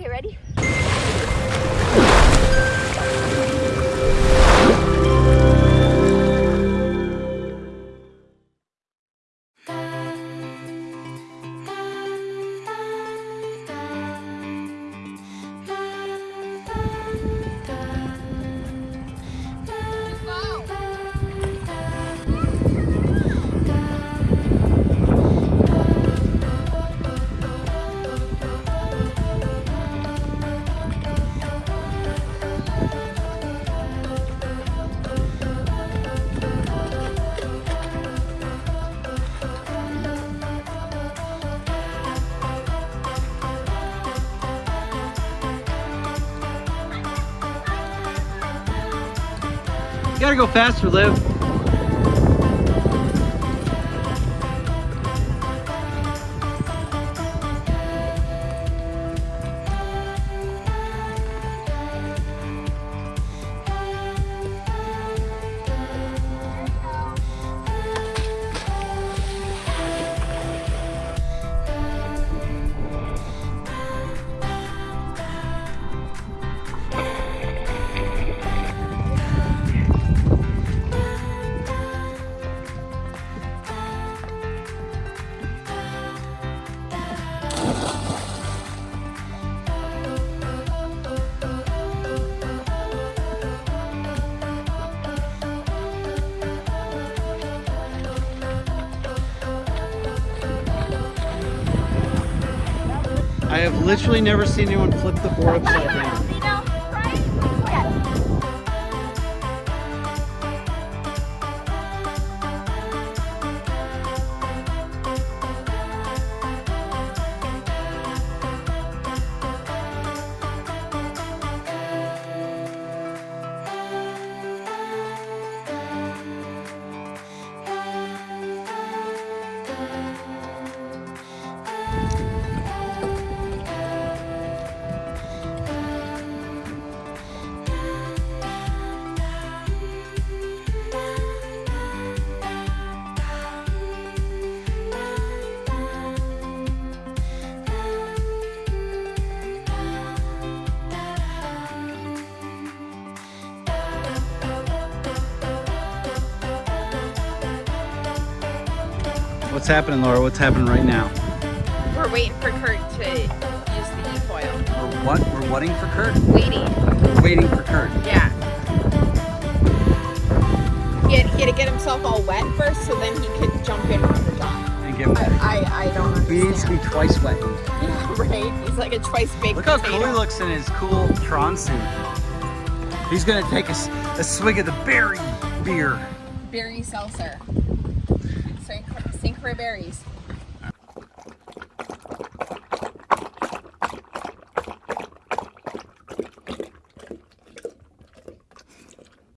Okay, ready? You gotta go faster, Liv. I have literally never seen anyone flip the board upside down. What's happening, Laura? What's happening right now? We're waiting for Kurt to use the e-foil. We're what? We're waiting for Kurt? Waiting. We're waiting for Kurt. Yeah. He had, he had to get himself all wet first so then he could jump in from the top. And get I, wet. I, I don't He needs to be twice wet. Yeah, right. He's like a twice baked Look how potato. cool he looks in his cool Tron suit. He's gonna take a, a swig of the berry beer. Berry seltzer. St. Berries.